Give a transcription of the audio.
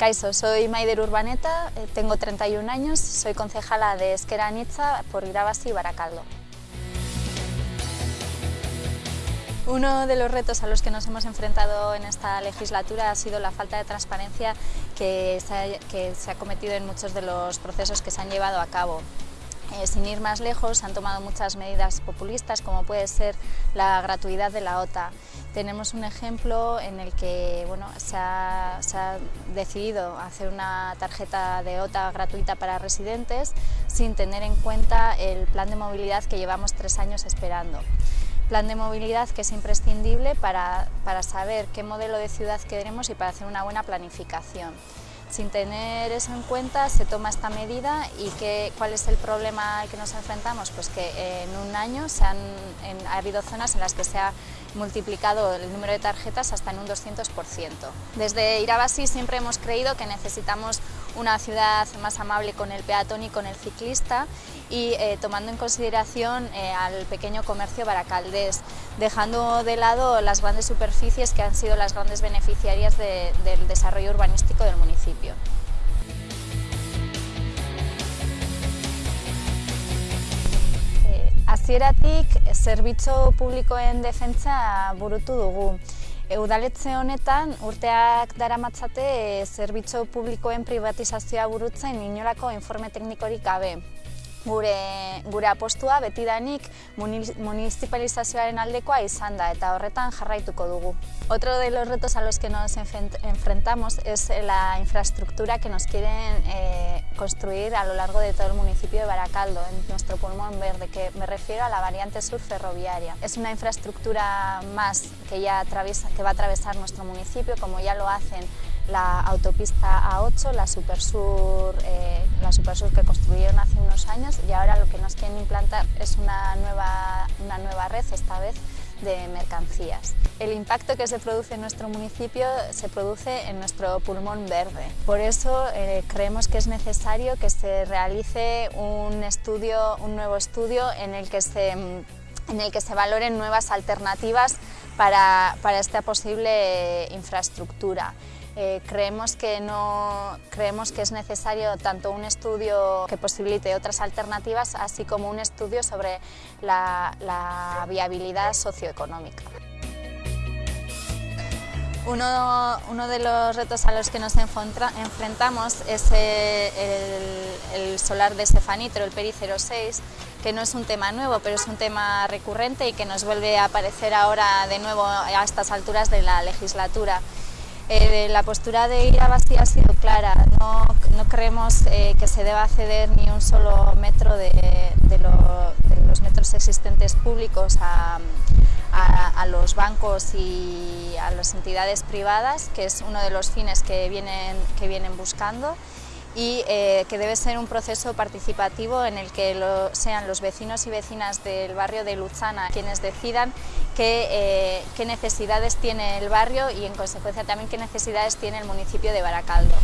Caiso, soy Maider Urbaneta, eh, tengo 31 años, soy concejala de Esquera Nitza por Irabasi y Baracaldo. Uno de los retos a los que nos hemos enfrentado en esta legislatura ha sido la falta de transparencia que se ha cometido en muchos de los procesos que se han llevado a cabo. Eh, sin ir más lejos, han tomado muchas medidas populistas, como puede ser la gratuidad de la OTA. Tenemos un ejemplo en el que bueno, se, ha, se ha decidido hacer una tarjeta de OTA gratuita para residentes sin tener en cuenta el plan de movilidad que llevamos tres años esperando plan de movilidad que es imprescindible para, para, saber qué modelo de ciudad queremos y para hacer una buena planificación. Sin tener eso en cuenta se toma esta medida y que, cuál es el problema al que nos enfrentamos, pues que en un año se han, ha habido zonas en las que se ha multiplicado el número de tarjetas hasta en un 200%. Desde Irabasi siempre hemos creído que necesitamos una ciudad más amable con el peatón y con el ciclista y eh, tomando en consideración eh, al pequeño comercio baracaldés, dejando de lado las grandes superficies que han sido las grandes beneficiarias de, del desarrollo urbanístico del municipio. Hasieratik zerbitzu publikoen defentsa burutu dugu. Udaletze honetan urteak daramatzate zerbitzu publikoen privatizazioa burutzen inolako informe teknikorik gabe. Gure, gure apostua betidanik municipalizazioaren aldekoa izan da eta horretan jarraituko dugu. Otro de los retos a los que nos enfrentamos es la infraestructura que nos quieren eh, construir a lo largo de todo el municipio de Baracaldo, en nuestro pulmón verde, que me refiero a la variante sur ferroviaria. Es una infraestructura más que, ya atraviesa, que va a atravesar nuestro municipio, como ya lo hacen la autopista A8, la Supersur, eh, la Supersur que construyeron hace unos años y ahora lo que nos quieren implantar es una nueva, una nueva red, esta vez de mercancías. El impacto que se produce en nuestro municipio se produce en nuestro pulmón verde. Por eso eh, creemos que es necesario que se realice un, estudio, un nuevo estudio en el que se, en el que se valoren nuevas alternativas para, para esta posible infraestructura. Eh, creemos, que no, creemos que es necesario tanto un estudio que posibilite otras alternativas, así como un estudio sobre la, viabilidad socioeconómica. Uno, uno, de los retos a los que nos enfrentamos es el, el solar de Stefanitro, el PERI 06, que no es un tema nuevo, pero es un tema recurrente y que nos vuelve a aparecer ahora de nuevo a estas alturas de la legislatura. Eh, la postura de Irabasi ha sido clara, no, creemos eh, que se deba ceder ni un solo metro de, de, lo, de los metros existentes públicos a, los bancos y a las entidades privadas, que es uno de los fines que vienen buscando y eh, que debe ser un proceso participativo en el que lo, sean los vecinos y vecinas del barrio de Luzana quienes decidan qué, eh, qué necesidades tiene el barrio y en consecuencia también qué necesidades tiene el municipio de Baracaldo.